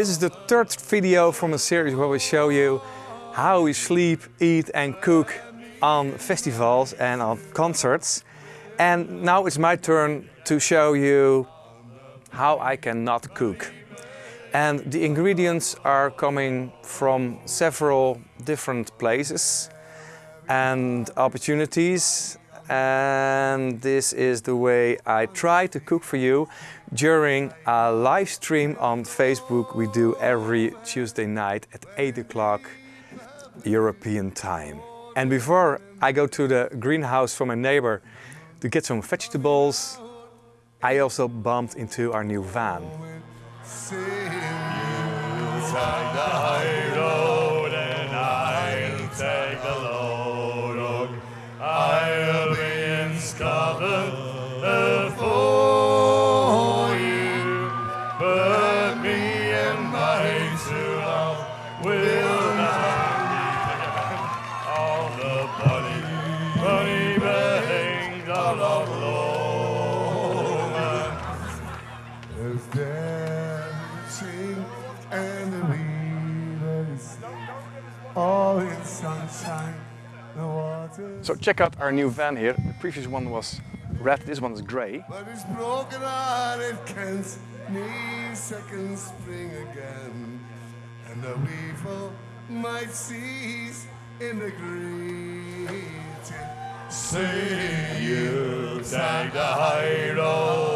This is the third video from a series where we show you how we sleep, eat and cook on festivals and on concerts. And now it's my turn to show you how I cannot cook. And the ingredients are coming from several different places and opportunities. And this is the way I try to cook for you during a live stream on Facebook we do every Tuesday night at 8 o'clock European time. And before I go to the greenhouse for my neighbor to get some vegetables, I also bumped into our new van. So check out our new van here. The previous one was red, this one is grey. but it's broken hearted can't need second spring again. And the weevil might cease in the greeting. See you take the high road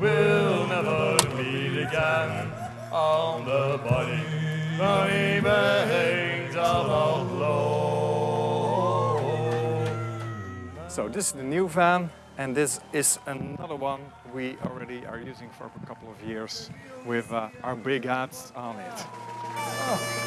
will never meet again on the body, funny banks of Outlaw. So this is the new van and this is another one we already are using for a couple of years with uh, our big hats on it.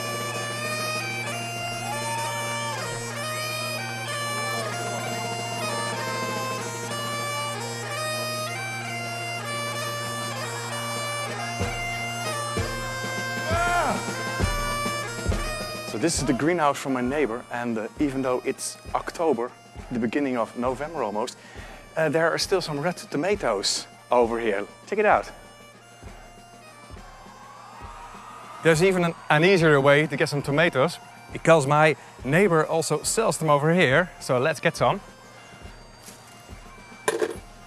So this is the greenhouse from my neighbor and uh, even though it's October, the beginning of November almost, uh, there are still some red tomatoes over here. Check it out. There's even an, an easier way to get some tomatoes because my neighbor also sells them over here. So let's get some.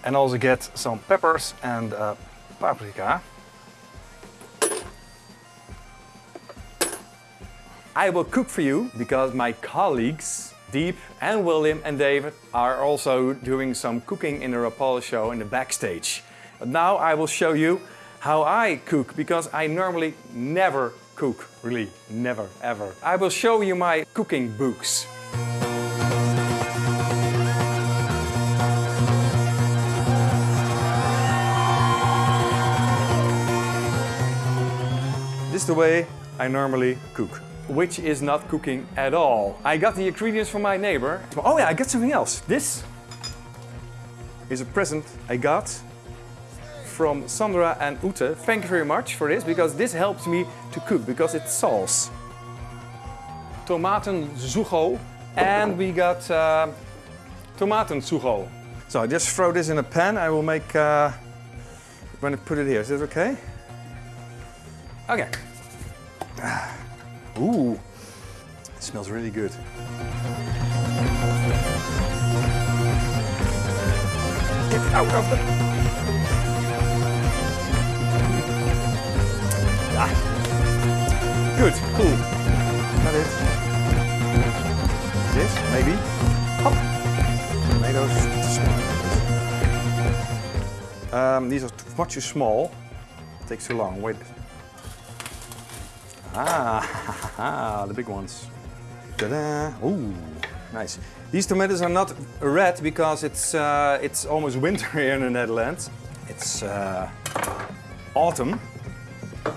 And also get some peppers and uh, paprika. I will cook for you because my colleagues Dieb and William and David are also doing some cooking in the Rapalje show in the backstage. But now I will show you how I cook because I normally never cook, really never ever. I will show you my cooking books. This is the way I normally cook, which is not cooking at all. I got the ingredients from my neighbor. Oh yeah, I got something else. This is a present I got from Sandra and Ute. Thank you very much for this, because this helps me to cook, because it's sauce. Tomaten zugo, and we got uh, tomaten zugo. So I just throw this in a pan. I will make, uh, I'm gonna put it here. Is that okay? Okay. Ooh, it smells really good. Get out of. Ah. Good, cool. Got it. This, maybe. Hop. Tomatoes. Um, these are much too small. takes too long. Wait. Ah, the big ones. Ta-da! Ooh, nice. These tomatoes are not red because it's uh, it's almost winter here in the Netherlands. It's uh, autumn.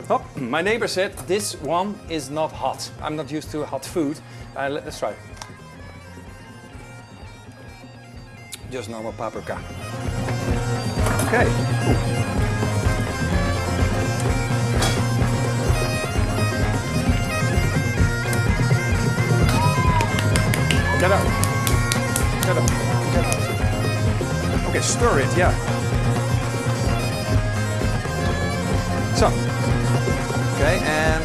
Oh, my neighbor said this one is not hot. I'm not used to hot food. Uh, let- let's try. Just normal paprika. Okay. cool. Get out. Get out. Get out. Okay, stir it, yeah. So. Okay, and...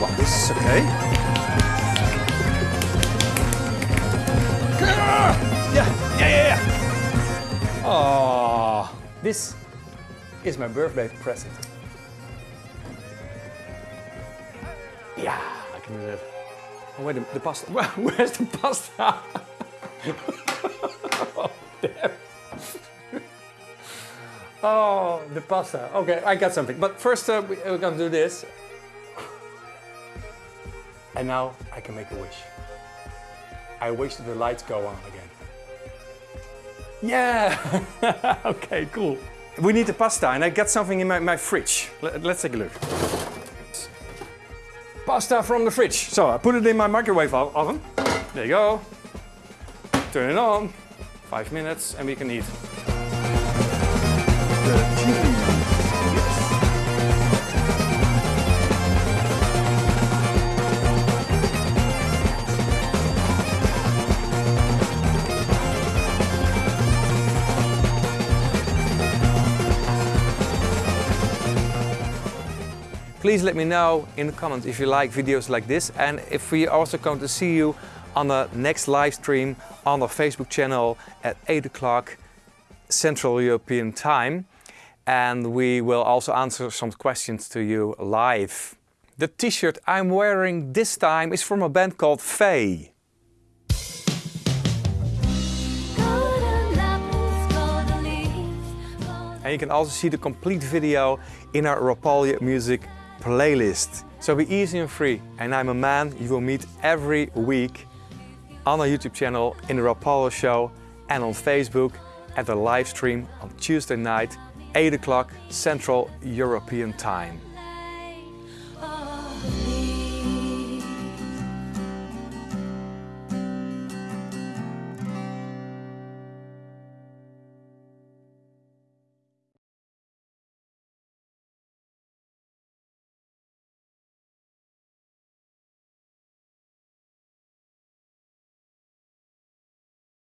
Wow, this is okay. Yeah, yeah, yeah, yeah. Oh, this is my birthday present. Yeah, I can do that. Oh wait, the, pasta. Where's the pasta? oh, damn. oh, the pasta. Okay, I got something. But first uh, we, we're gonna do this. And now I can make a wish. I wish the lights go on again. Yeah! okay, cool. We need the pasta and I got something in my, my fridge. Let, let's take a look. Pasta from the fridge. So I put it in my microwave oven. There you go. Turn it on. Five minutes and we can eat. Please let me know in the comments if you like videos like this and if we also come to see you on the next live stream on our Facebook channel at 8 o'clock Central European Time. And we will also answer some questions to you live. The t-shirt I'm wearing this time is from a band called Faye. And you can also see the complete video in our Rapalje music playlist. So be easy and free. And I'm a man you will meet every week on our YouTube channel, in the Rapalje show and on Facebook at the live stream on Tuesday night, 8 o'clock Central European Time.